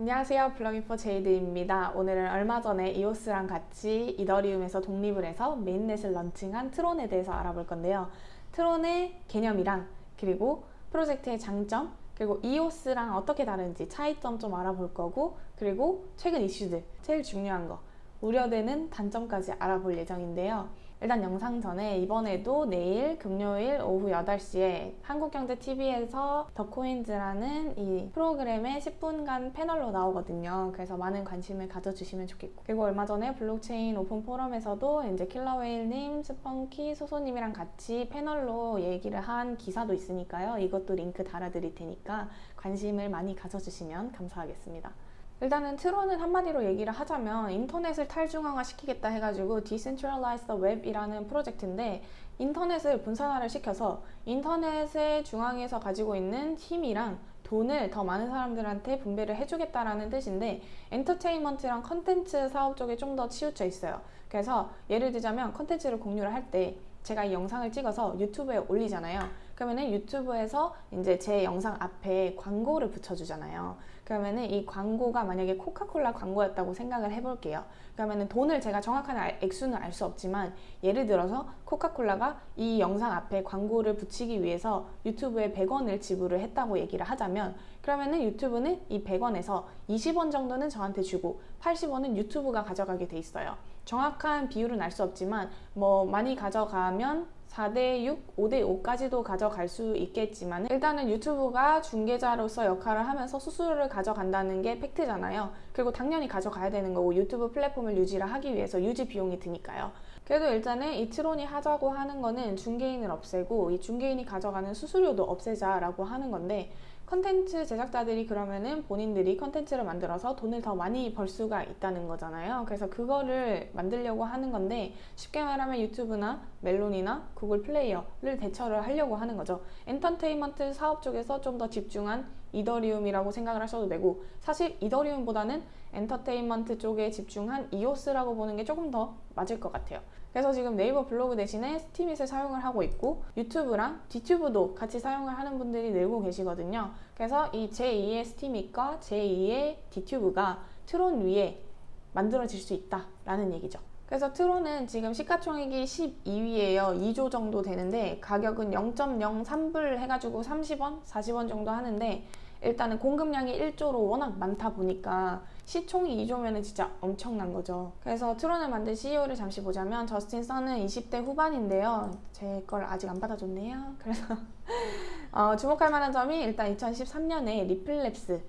안녕하세요. 블로깅포 제이드입니다. 오늘은 얼마 전에 이오스랑 같이 이더리움에서 독립을 해서 mainnet을 런칭한 트론에 대해서 알아볼 건데요. 트론의 개념이랑 그리고 프로젝트의 장점 그리고 이오스랑 어떻게 다른지 차이점 좀 알아볼 거고 그리고 최근 이슈들 제일 중요한 거 우려되는 단점까지 알아볼 예정인데요 일단 영상 전에 이번에도 내일 금요일 오후 8시에 한국경제TV에서 더코인즈라는 이 프로그램의 10분간 패널로 나오거든요. 그래서 많은 관심을 가져주시면 좋겠고 그리고 얼마 전에 블록체인 오픈 포럼에서도 이제 킬러웨일님, 스펀키, 소소님이랑 같이 패널로 얘기를 한 기사도 있으니까요. 이것도 링크 달아드릴 테니까 관심을 많이 가져주시면 감사하겠습니다. 일단은 트론은 한마디로 얘기를 하자면 인터넷을 탈중앙화 시키겠다 해가지고 Decentralized Web이라는 프로젝트인데 인터넷을 분산화를 시켜서 인터넷의 중앙에서 가지고 있는 힘이랑 돈을 더 많은 사람들한테 분배를 해주겠다라는 뜻인데 엔터테인먼트랑 컨텐츠 사업 쪽에 좀 더 치우쳐 있어요. 그래서 예를 들자면 컨텐츠를 공유를 할 때 제가 이 영상을 찍어서 유튜브에 올리잖아요. 그러면은 유튜브에서 이제 제 영상 앞에 광고를 붙여주잖아요. 그러면은 이 광고가 만약에 코카콜라 광고였다고 생각을 해볼게요. 그러면은 돈을 제가 정확한 액수는 알 수 없지만 예를 들어서 코카콜라가 이 영상 앞에 광고를 붙이기 위해서 유튜브에 100원을 지불을 했다고 얘기를 하자면 그러면은 유튜브는 이 100원에서 20원 정도는 저한테 주고 80원은 유튜브가 가져가게 돼 있어요. 정확한 비율은 알 수 없지만 뭐 많이 가져가면 4대 6, 5대 5까지도 가져갈 수 있겠지만 일단은 유튜브가 중개자로서 역할을 하면서 수수료를 가져간다는 게 팩트잖아요. 그리고 당연히 가져가야 되는 거고 유튜브 플랫폼을 유지를 하기 위해서 유지 비용이 드니까요. 그래도 일단은 이 트론이 하자고 하는 거는 중개인을 없애고 이 중개인이 가져가는 수수료도 없애자라고 하는 건데 컨텐츠 제작자들이 그러면은 본인들이 컨텐츠를 만들어서 돈을 더 많이 벌 수가 있다는 거잖아요. 그래서 그거를 만들려고 하는 건데 쉽게 말하면 유튜브나 멜론이나 구글 플레이어를 대처를 하려고 하는 거죠. 엔터테인먼트 사업 쪽에서 좀 더 집중한 이더리움이라고 생각을 하셔도 되고 사실 이더리움보다는 엔터테인먼트 쪽에 집중한 이오스라고 보는 게 조금 더 맞을 것 같아요. 그래서 지금 네이버 블로그 대신에 스티밋을 사용을 하고 있고 유튜브랑 디튜브도 같이 사용을 하는 분들이 늘고 계시거든요. 그래서 이 제2의 스티밋과 제2의 디튜브가 트론 위에 만들어질 수 있다라는 얘기죠. 그래서 트론은 지금 시가총액이 12위에요. 2조 정도 되는데 가격은 0.03불 해가지고 30원, 40원 정도 하는데 일단은 공급량이 1조로 워낙 많다 보니까 시총이 2조면 진짜 엄청난 거죠. 그래서 트론을 만든 CEO를 잠시 보자면 저스틴 선은 20대 후반인데요. 제 걸 아직 안 받아줬네요. 그래서 어, 주목할 만한 점이 일단 2013년에 리플랩스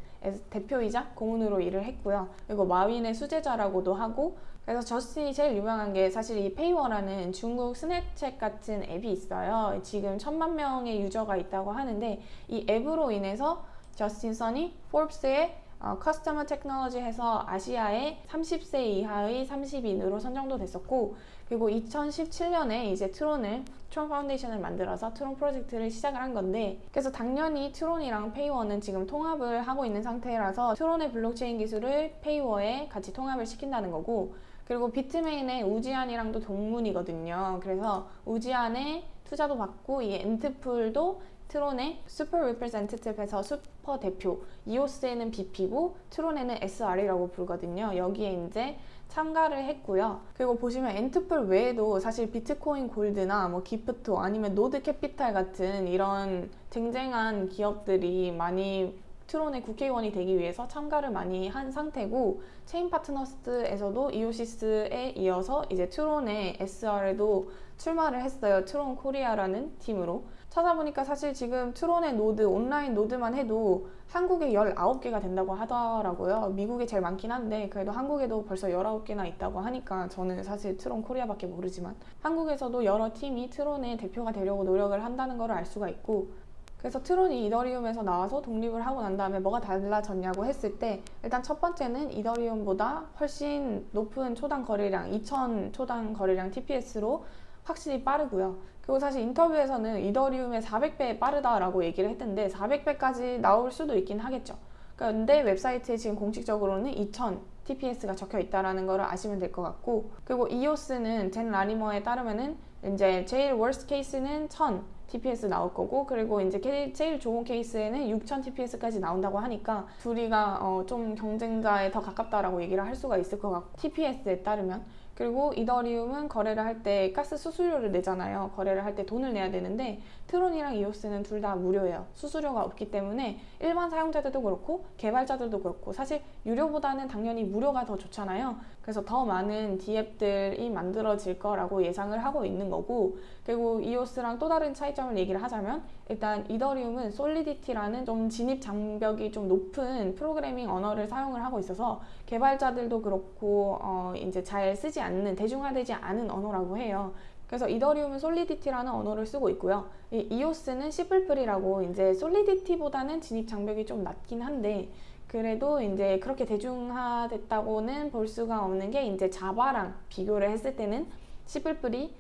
대표이자 고문으로 일을 했고요. 그리고 마윈의 수제자라고도 하고 그래서 저스틴이 제일 유명한 게 사실 이 페이워라는 중국 스냅챗 같은 앱이 있어요. 지금 천만 명의 유저가 있다고 하는데 이 앱으로 인해서 저스틴 선이 포브스의 어, Consumer Technology 해서 아시아의 30세 이하의 30인으로 선정도 됐었고 그리고 2017년에 이제 트론을 트론 Foundation을 만들어서 트론 프로젝트를 시작을 한 건데 그래서 당연히 트론이랑 페이워는 지금 통합을 하고 있는 상태라서 트론의 블록체인 기술을 페이워에 같이 통합을 시킨다는 거고 그리고 비트메인의 우지한이랑도 동문이거든요. 그래서 우지한에 투자도 받고 이 앤트풀도 트론의 Super Representative에서 슈퍼 대표 이오스에는 BP고 트론에는 SR이라고 부르거든요. 여기에 이제 참가를 했고요. 그리고 보시면 앤트풀 외에도 사실 비트코인 골드나 뭐 기프토 아니면 노드 캐피탈 같은 이런 쟁쟁한 기업들이 많이 트론의 국회의원이 되기 위해서 참가를 많이 한 상태고 체인 파트너스에서도 이오시스에 이어서 이제 트론의 SR에도 출마를 했어요. 트론 코리아라는 팀으로. 찾아보니까 사실 지금 트론의 노드, 온라인 노드만 해도 한국에 19개가 된다고 하더라고요. 미국에 제일 많긴 한데 그래도 한국에도 벌써 19개나 있다고 하니까 저는 사실 트론 코리아밖에 모르지만 한국에서도 여러 팀이 트론의 대표가 되려고 노력을 한다는 걸 알 수가 있고 그래서 트론이 이더리움에서 나와서 독립을 하고 난 다음에 뭐가 달라졌냐고 했을 때 일단 첫 번째는 이더리움보다 훨씬 높은 초당 거래량 2000 초당 거래량 TPS로 확실히 빠르고요. 그리고 사실 인터뷰에서는 이더리움의 400배 빠르다라고 얘기를 했는데 400배까지 나올 수도 있긴 하겠죠. 그런데 웹사이트에 지금 공식적으로는 2000 TPS가 적혀 있다는 걸 아시면 될 것 같고 그리고 이오스는 젠 라니머에 따르면은 이제 제일 worst 케이스는 1000 TPS 나올 거고 그리고 이제 게- 제일 좋은 케이스에는 6000 TPS까지 나온다고 하니까 둘이가 어, 좀 경쟁자에 더 가깝다라고 얘기를 할 수가 있을 것 같고 TPS에 따르면 그리고 이더리움은 거래를 할 때 가스 수수료를 내잖아요. 거래를 할 때 돈을 내야 되는데 트론이랑 이오스는 둘 다 무료예요. 수수료가 없기 때문에 일반 사용자들도 그렇고 개발자들도 그렇고 사실 유료보다는 당연히 무료가 더 좋잖아요. 그래서 더 많은 디앱들이 만들어질 거라고 예상을 하고 있는 거고 그리고 이오스랑 또 다른 차이점을 얘기를 하자면 일단 이더리움은 솔리디티라는 좀 진입 장벽이 좀 높은 프로그래밍 언어를 사용을 하고 있어서 개발자들도 그렇고 어 이제 잘 쓰지 않는 대중화되지 않은 언어라고 해요. 그래서 이더리움은 솔리디티라는 언어를 쓰고 있고요. 이 이오스는 C++이라고 이제 솔리디티보다는 진입 장벽이 좀 낮긴 한데 그래도 이제 그렇게 대중화됐다고는 볼 수가 없는 게 이제 자바랑 비교를 했을 때는 시플플이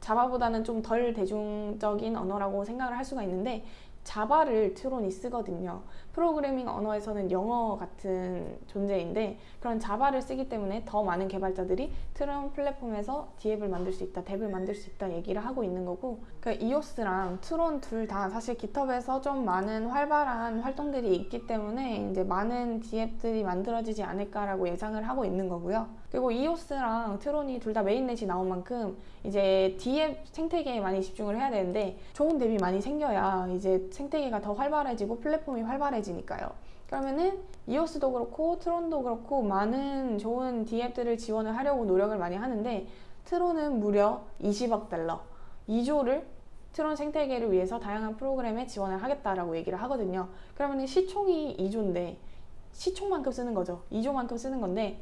자바보다는 좀 덜 대중적인 언어라고 생각을 할 수가 있는데 자바를 트론이 쓰거든요. 프로그래밍 언어에서는 영어 같은 존재인데 그런 자바를 쓰기 때문에 더 많은 개발자들이 트론 플랫폼에서 dApp을 만들 수 있다, dApp을 만들 수 있다 얘기를 하고 있는 거고 그 이오스랑 트론 둘 다 사실 깃허브에서 좀 많은 활발한 활동들이 있기 때문에 이제 많은 dApp들이 만들어지지 않을까라고 예상을 하고 있는 거고요. 그리고 이오스랑 트론이 둘 다 mainnet이 나온 만큼 이제 dApp 생태계에 많이 집중을 해야 되는데 좋은 앱이 많이 생겨야 이제 생태계가 더 활발해지고 플랫폼이 활발해지니까요. 그러면은 이오스도 그렇고 트론도 그렇고 많은 좋은 dApp들을 지원을 하려고 노력을 많이 하는데 트론은 무려 20억 달러, 2조를 트론 생태계를 위해서 다양한 프로그램에 지원을 하겠다라고 얘기를 하거든요. 그러면 시총이 2조인데 시총만큼 쓰는 거죠. 2조만큼 쓰는 건데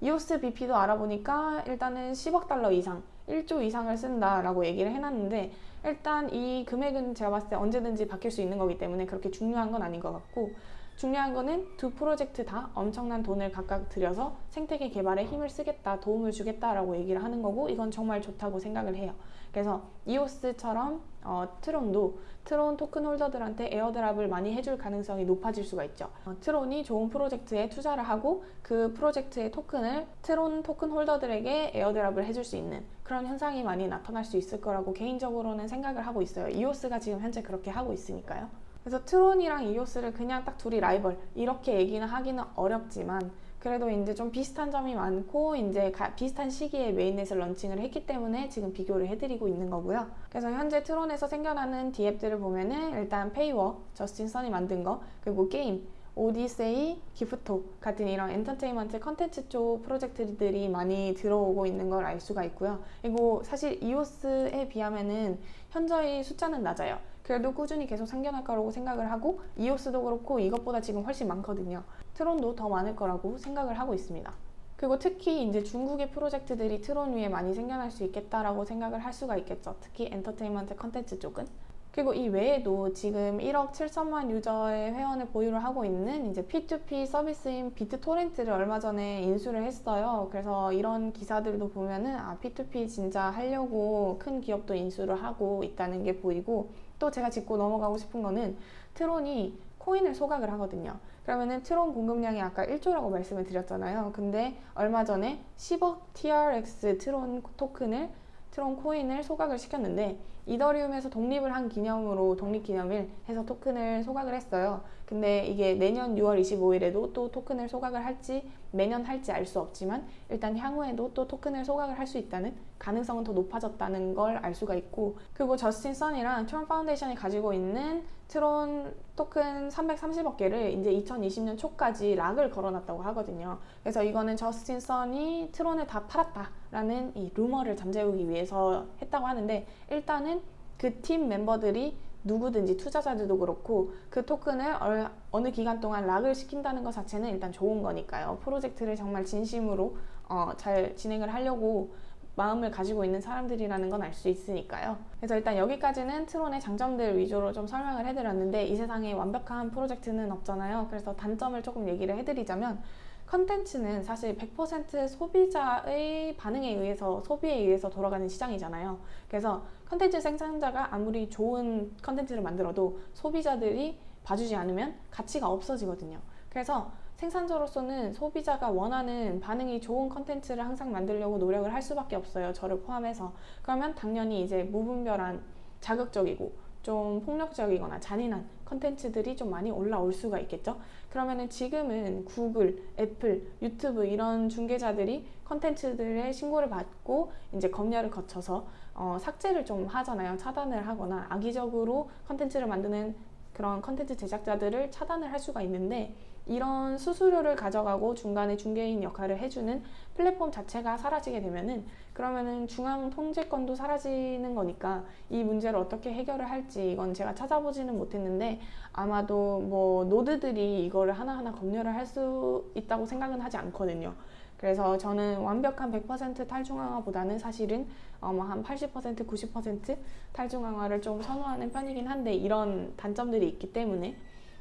이오스 BP도 알아보니까 일단은 10억 달러 이상, 1조 이상을 쓴다라고 얘기를 해놨는데 일단 이 금액은 제가 봤을 때 언제든지 바뀔 수 있는 거기 때문에 그렇게 중요한 건 아닌 것 같고 중요한 거는 두 프로젝트 다 엄청난 돈을 각각 들여서 생태계 개발에 힘을 쓰겠다, 도움을 주겠다라고 얘기를 하는 거고 이건 정말 좋다고 생각을 해요. 그래서 이오스처럼 어, 트론도 트론 토큰 holder들한테 airdrop을 많이 해줄 가능성이 높아질 수가 있죠. 어, 트론이 좋은 프로젝트에 투자를 하고 그 프로젝트의 토큰을 트론 토큰 holder들에게 airdrop을 해줄 수 있는 그런 현상이 많이 나타날 수 있을 거라고 개인적으로는 생각을 하고 있어요. 이오스가 지금 현재 그렇게 하고 있으니까요. 그래서 트론이랑 이오스를 그냥 딱 둘이 라이벌 이렇게 얘기는 하기는 어렵지만 그래도 이제 좀 비슷한 점이 많고 이제 가- 비슷한 시기에 mainnet을 런칭을 했기 때문에 지금 비교를 해드리고 있는 거고요. 그래서 현재 트론에서 생겨나는 DApp들을 보면은 일단 Peiwo, 저스틴 선이 만든 거, 그리고 게임, 오디세이, Gifto 같은 이런 엔터테인먼트 컨텐츠 쪽 프로젝트들이 많이 들어오고 있는 걸 알 수가 있고요. 그리고 사실 이오스에 비하면은 현저히 숫자는 낮아요. 그래도 꾸준히 계속 생겨날 거라고 생각을 하고 이오스도 그렇고 이것보다 지금 훨씬 많거든요. 트론도 더 많을 거라고 생각을 하고 있습니다. 그리고 특히 이제 중국의 프로젝트들이 트론 위에 많이 생겨날 수 있겠다라고 생각을 할 수가 있겠죠. 특히 엔터테인먼트 컨텐츠 쪽은. 그리고 이 외에도 지금 1억 7천만 유저의 회원을 보유를 하고 있는 이제 P2P 서비스인 비트토렌트를 얼마 전에 인수를 했어요. 그래서 이런 기사들도 보면은 아 P2P 진짜 하려고 큰 기업도 인수를 하고 있다는 게 보이고 또 제가 짚고 넘어가고 싶은 거는 트론이 코인을 소각을 하거든요. 그러면은 트론 공급량이 아까 1조라고 말씀을 드렸잖아요. 근데 얼마 전에 10억 TRX 트론 토큰을 트론 코인을 소각을 시켰는데 이더리움에서 독립을 한 기념으로 독립기념일 해서 토큰을 소각을 했어요. 근데 이게 내년 6월 25일에도 또 토큰을 소각을 할지 매년 할지 알 수 없지만 일단 향후에도 또 토큰을 소각을 할 수 있다는 가능성은 더 높아졌다는 걸 알 수가 있고 그리고 저스틴 선이랑 트론 파운데이션이 가지고 있는 트론 토큰 330억 개를 이제 2020년 초까지 lock을 걸어놨다고 하거든요. 그래서 이거는 저스틴 선이 트론을 다 팔았다라는 이 루머를 잠재우기 위해서 했다고 하는데 일단은 그 팀 멤버들이 누구든지 투자자들도 그렇고 그 토큰을 얼- 어느 기간 동안 락을 시킨다는 것 자체는 일단 좋은 거니까요. 프로젝트를 정말 진심으로 어, 잘 진행을 하려고 마음을 가지고 있는 사람들이라는 건 알 수 있으니까요. 그래서 일단 여기까지는 트론의 장점들 위주로 좀 설명을 해드렸는데 이 세상에 완벽한 프로젝트는 없잖아요. 그래서 단점을 조금 얘기를 해드리자면 컨텐츠는 사실 100% 소비자의 반응에 의해서 소비에 의해서 돌아가는 시장이잖아요. 그래서 컨텐츠 생산자가 아무리 좋은 컨텐츠를 만들어도 소비자들이 봐주지 않으면 가치가 없어지거든요. 그래서 생산자로서는 소비자가 원하는 반응이 좋은 컨텐츠를 항상 만들려고 노력을 할 수밖에 없어요. 저를 포함해서. 그러면 당연히 이제 무분별한 자극적이고 좀 폭력적이거나 잔인한 컨텐츠들이 좀 많이 올라올 수가 있겠죠. 그러면은 지금은 구글, 애플, 유튜브 이런 중개자들이 컨텐츠들의 신고를 받고 이제 검열을 거쳐서 어, 삭제를 좀 하잖아요. 차단을 하거나 악의적으로 컨텐츠를 만드는 그런 컨텐츠 제작자들을 차단을 할 수가 있는데 이런 수수료를 가져가고 중간에 중개인 역할을 해주는 플랫폼 자체가 사라지게 되면은 그러면은 중앙 통제권도 사라지는 거니까 이 문제를 어떻게 해결을 할지 이건 제가 찾아보지는 못했는데 아마도 뭐 노드들이 이거를 하나하나 검열을 할 수 있다고 생각은 하지 않거든요. 그래서 저는 완벽한 100% 탈중앙화보다는 사실은 어뭐한 80% 90% 탈중앙화를 좀 선호하는 편이긴 한데 이런 단점들이 있기 때문에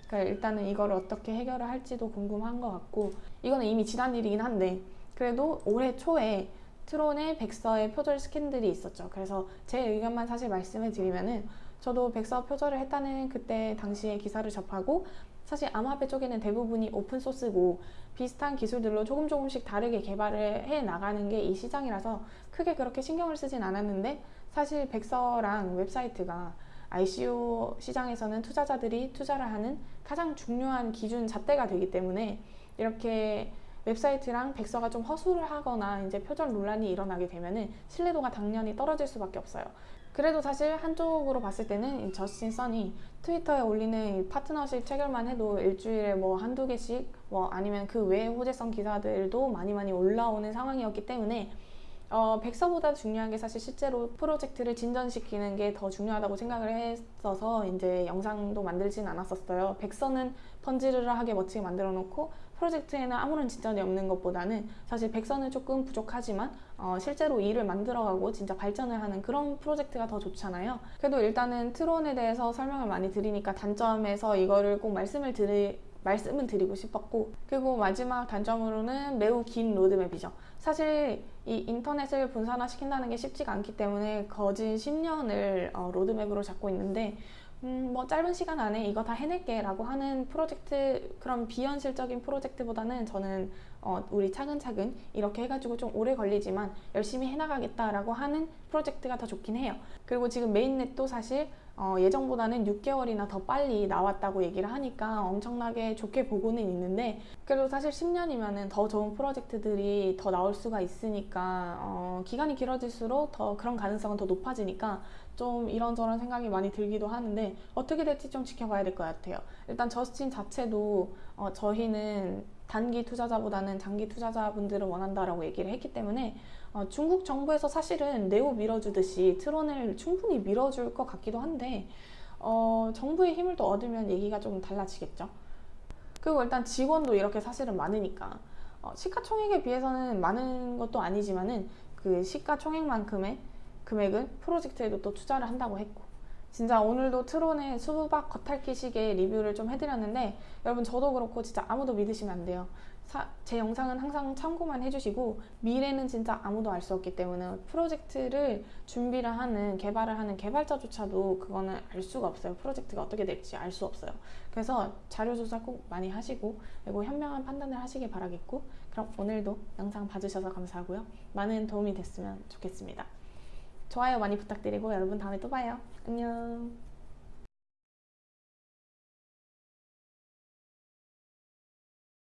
그러니까 일단은 이걸 어떻게 해결을 할지도 궁금한 것 같고 이거는 이미 지난 일이긴 한데 그래도 올해 초에 트론의 백서의 표절 스캔들이 있었죠. 그래서 제 의견만 사실 말씀해 드리면은 저도 백서 표절을 했다는 그때 당시에 기사를 접하고 사실 암호화폐 쪽에는 대부분이 오픈소스고 비슷한 기술들로 조금 조금씩 다르게 개발을 해 나가는 게 이 시장이라서 크게 그렇게 신경을 쓰진 않았는데 사실 백서랑 웹사이트가 ICO 시장에서는 투자자들이 투자를 하는 가장 중요한 기준 잣대가 되기 때문에 이렇게 웹사이트랑 백서가 좀 허술을 하거나 이제 표절 논란이 일어나게 되면은 신뢰도가 당연히 떨어질 수밖에 없어요. 그래도 사실 한쪽으로 봤을 때는 저스틴 선이 트위터에 올리는 파트너십 체결만 해도 일주일에 뭐 한두 개씩 뭐 아니면 그 외의 호재성 기사들도 많이 많이 올라오는 상황이었기 때문에 어, 백서보다 중요한 게 사실 실제로 프로젝트를 진전시키는 게 더 중요하다고 생각을 했어서 이제 영상도 만들진 않았었어요. 백서는 번지르르하게 멋지게 만들어 놓고 프로젝트에는 아무런 진전이 없는 것보다는 사실 백서는 조금 부족하지만 어, 실제로 일을 만들어가고 진짜 발전을 하는 그런 프로젝트가 더 좋잖아요. 그래도 일단은 트론에 대해서 설명을 많이 드리니까 단점에서 이거를 꼭 말씀을 드리 말씀은 드리고 싶었고 그리고 마지막 단점으로는 매우 긴 로드맵이죠. 사실 이 인터넷을 분산화시킨다는 게 쉽지가 않기 때문에 거진 10년을 어, 로드맵으로 잡고 있는데 음, 뭐 짧은 시간 안에 이거 다 해낼게 라고 하는 프로젝트 그런 비현실적인 프로젝트보다는 저는 어, 우리 차근차근 이렇게 해가지고 좀 오래 걸리지만 열심히 해나가겠다 라고 하는 프로젝트가 더 좋긴 해요. 그리고 지금 메인넷도 사실 어, 예정보다는 6개월이나 더 빨리 나왔다고 얘기를 하니까 엄청나게 좋게 보고는 있는데 그래도 사실 10년이면 더 좋은 프로젝트들이 더 나올 수가 있으니까 어, 기간이 길어질수록 더 그런 가능성은 더 높아지니까 좀 이런저런 생각이 많이 들기도 하는데 어떻게 될지 좀 지켜봐야 될 것 같아요. 일단 저스틴 자체도 어, 저희는 단기 투자자보다는 장기 투자자분들을 원한다라고 얘기를 했기 때문에 어, 중국 정부에서 사실은 네오 밀어주듯이 트론을 충분히 밀어줄 것 같기도 한데 어, 정부의 힘을 또 얻으면 얘기가 좀 달라지겠죠. 그리고 일단 직원도 이렇게 사실은 많으니까 어, 시가총액에 비해서는 많은 것도 아니지만은 그 시가총액만큼의 금액은 프로젝트에도 또 투자를 한다고 했고. 진짜 오늘도 트론의 수박 겉핥기 식의 리뷰를 좀 해드렸는데 여러분 저도 그렇고 진짜 아무도 믿으시면 안 돼요. 사, 제 영상은 항상 참고만 해주시고 미래는 진짜 아무도 알 수 없기 때문에 프로젝트를 준비를 하는 개발을 하는 개발자조차도 그거는 알 수가 없어요. 프로젝트가 어떻게 될지 알 수 없어요. 그래서 자료 조사 꼭 많이 하시고 그리고 현명한 판단을 하시길 바라겠고 그럼 오늘도 영상 봐주셔서 감사하고요. 많은 도움이 됐으면 좋겠습니다 좋아요 많이 부탁드리고 여러분 다음에 또 봐요. 안녕.